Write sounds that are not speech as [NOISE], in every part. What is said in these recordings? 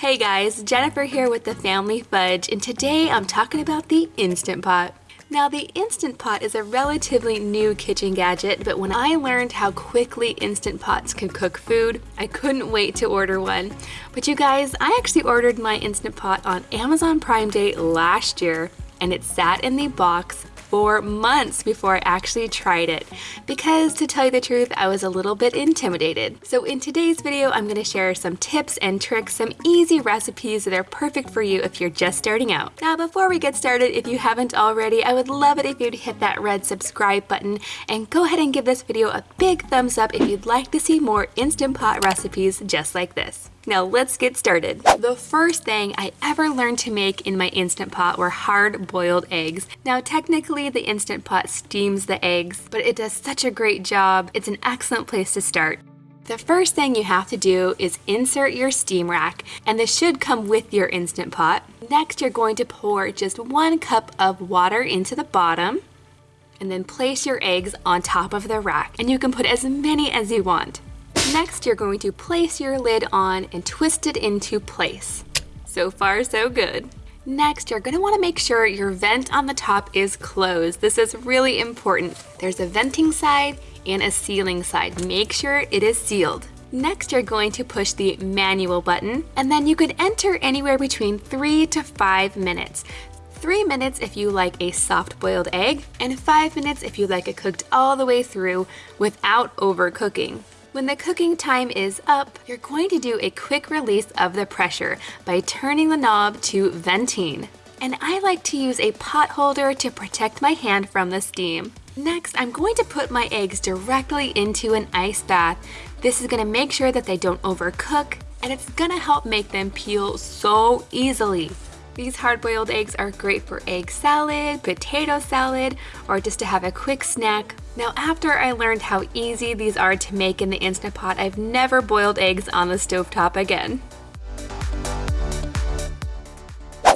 Hey guys, Jennifer here with the Family Fudge, and today I'm talking about the Instant Pot. Now the Instant Pot is a relatively new kitchen gadget, but when I learned how quickly Instant Pots can cook food, I couldn't wait to order one. But you guys, I actually ordered my Instant Pot on Amazon Prime Day last year, and it sat in the box for months before I actually tried it because to tell you the truth, I was a little bit intimidated. So in today's video, I'm gonna share some tips and tricks, some easy recipes that are perfect for you if you're just starting out. Now, before we get started, if you haven't already, I would love it if you'd hit that red subscribe button and go ahead and give this video a big thumbs up if you'd like to see more Instant Pot recipes just like this. Now let's get started. The first thing I ever learned to make in my Instant Pot were hard boiled eggs. Now technically the Instant Pot steams the eggs, but it does such a great job. It's an excellent place to start. The first thing you have to do is insert your steam rack, and this should come with your Instant Pot. Next, you're going to pour just one cup of water into the bottom, and then place your eggs on top of the rack, and you can put as many as you want. Next, you're going to place your lid on and twist it into place. So far, so good. Next, you're going to want to make sure your vent on the top is closed. This is really important. There's a venting side and a sealing side. Make sure it is sealed. Next, you're going to push the manual button, and then you could enter anywhere between three to five minutes. Three minutes if you like a soft boiled egg, and five minutes if you like it cooked all the way through without overcooking. When the cooking time is up, you're going to do a quick release of the pressure by turning the knob to venting. And I like to use a pot holder to protect my hand from the steam. Next, I'm going to put my eggs directly into an ice bath. This is gonna make sure that they don't overcook, and it's gonna help make them peel so easily. These hard-boiled eggs are great for egg salad, potato salad, or just to have a quick snack now after I learned how easy these are to make in the Instant Pot, I've never boiled eggs on the stovetop again.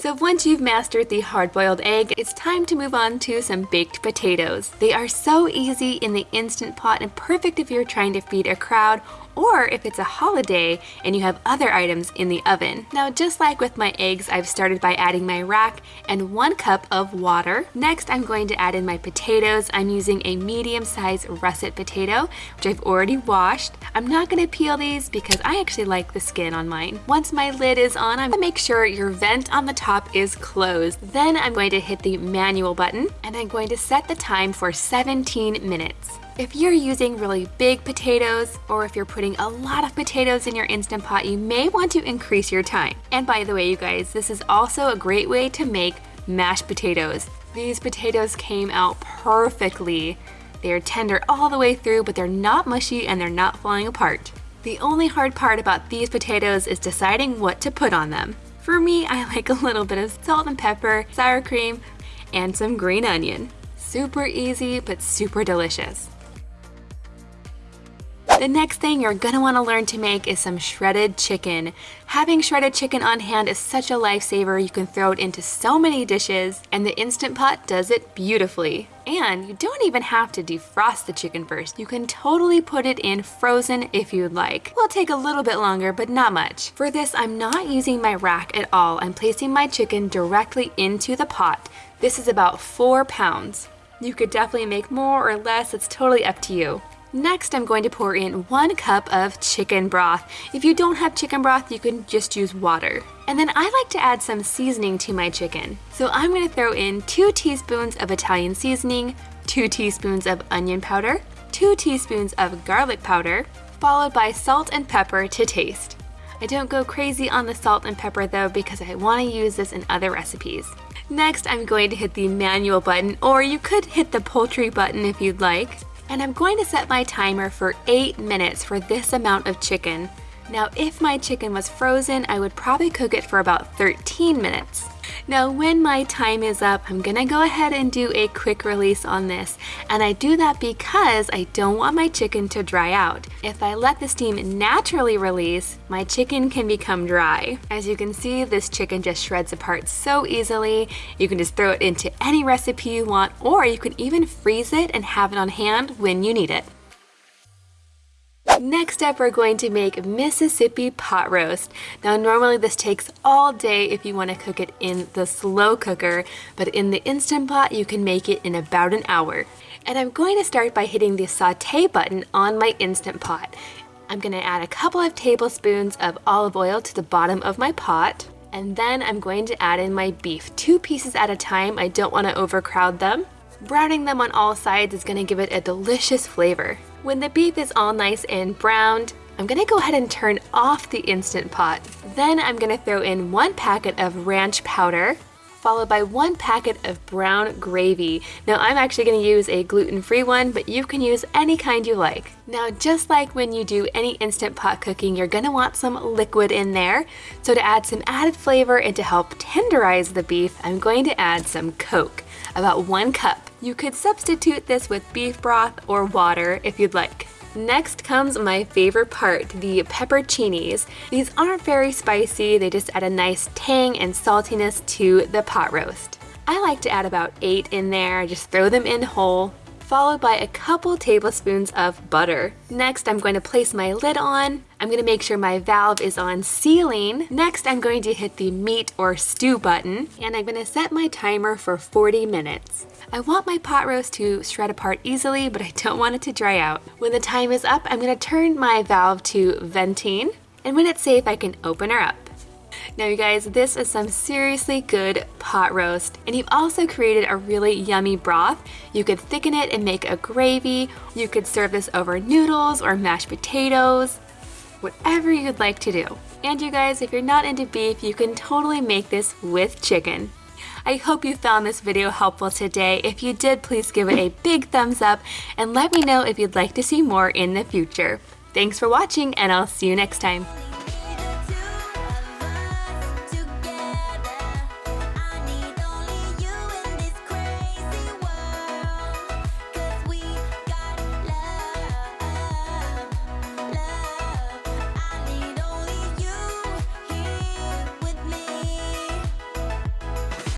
So once you've mastered the hard-boiled egg, it's time to move on to some baked potatoes. They are so easy in the Instant Pot and perfect if you're trying to feed a crowd or if it's a holiday and you have other items in the oven. Now just like with my eggs, I've started by adding my rack and one cup of water. Next, I'm going to add in my potatoes. I'm using a medium-sized russet potato, which I've already washed. I'm not gonna peel these because I actually like the skin on mine. Once my lid is on, I'm gonna make sure your vent on the top is closed. Then I'm going to hit the manual button and I'm going to set the time for 17 minutes. If you're using really big potatoes or if you're putting a lot of potatoes in your Instant Pot, you may want to increase your time. And by the way, you guys, this is also a great way to make mashed potatoes. These potatoes came out perfectly. They are tender all the way through, but they're not mushy and they're not falling apart. The only hard part about these potatoes is deciding what to put on them. For me, I [LAUGHS] like a little bit of salt and pepper, sour cream, and some green onion. Super easy, but super delicious. The next thing you're gonna wanna learn to make is some shredded chicken. Having shredded chicken on hand is such a lifesaver. You can throw it into so many dishes and the Instant Pot does it beautifully. And you don't even have to defrost the chicken first. You can totally put it in frozen if you'd like. Will take a little bit longer, but not much. For this, I'm not using my rack at all. I'm placing my chicken directly into the pot. This is about four pounds. You could definitely make more or less, it's totally up to you. Next, I'm going to pour in one cup of chicken broth. If you don't have chicken broth, you can just use water. And then I like to add some seasoning to my chicken. So I'm gonna throw in two teaspoons of Italian seasoning, two teaspoons of onion powder, two teaspoons of garlic powder, followed by salt and pepper to taste. I don't go crazy on the salt and pepper though because I wanna use this in other recipes. Next, I'm going to hit the manual button, or you could hit the poultry button if you'd like and I'm going to set my timer for 8 minutes for this amount of chicken. Now if my chicken was frozen, I would probably cook it for about 13 minutes. Now when my time is up, I'm gonna go ahead and do a quick release on this. And I do that because I don't want my chicken to dry out. If I let the steam naturally release, my chicken can become dry. As you can see, this chicken just shreds apart so easily. You can just throw it into any recipe you want, or you can even freeze it and have it on hand when you need it. Next up, we're going to make Mississippi pot roast. Now, normally this takes all day if you want to cook it in the slow cooker, but in the Instant Pot, you can make it in about an hour. And I'm going to start by hitting the saute button on my Instant Pot. I'm gonna add a couple of tablespoons of olive oil to the bottom of my pot. And then I'm going to add in my beef, two pieces at a time. I don't wanna overcrowd them. Browning them on all sides is gonna give it a delicious flavor. When the beef is all nice and browned, I'm gonna go ahead and turn off the Instant Pot. Then I'm gonna throw in one packet of ranch powder, followed by one packet of brown gravy. Now I'm actually to use a gluten-free one, but you can use any kind you like. Now just like when you do any Instant Pot cooking, you're to want some liquid in there. So to add some added flavor and to help tenderize the beef, I'm going to add some Coke, about one cup. You could substitute this with beef broth or water if you'd like. Next comes my favorite part, the pepperoncinis. These aren't very spicy, they just add a nice tang and saltiness to the pot roast. I like to add about eight in there, just throw them in whole, followed by a couple tablespoons of butter. Next, I'm going to place my lid on. I'm going to make sure my valve is on sealing. Next, I'm going to hit the meat or stew button, and I'm going to set my timer for 40 minutes. I want my pot roast to shred apart easily, but I don't want it to dry out. When the time is up, I'm gonna turn my valve to venting, and when it's safe, I can open her up. Now you guys, this is some seriously good pot roast, and you've also created a really yummy broth. You could thicken it and make a gravy. You could serve this over noodles or mashed potatoes, whatever you'd like to do. And you guys, if you're not into beef, you can totally make this with chicken. I hope you found this video helpful today. If you did, please give it a big thumbs up and let me know if you'd like to see more in the future. Thanks for watching and I'll see you next time.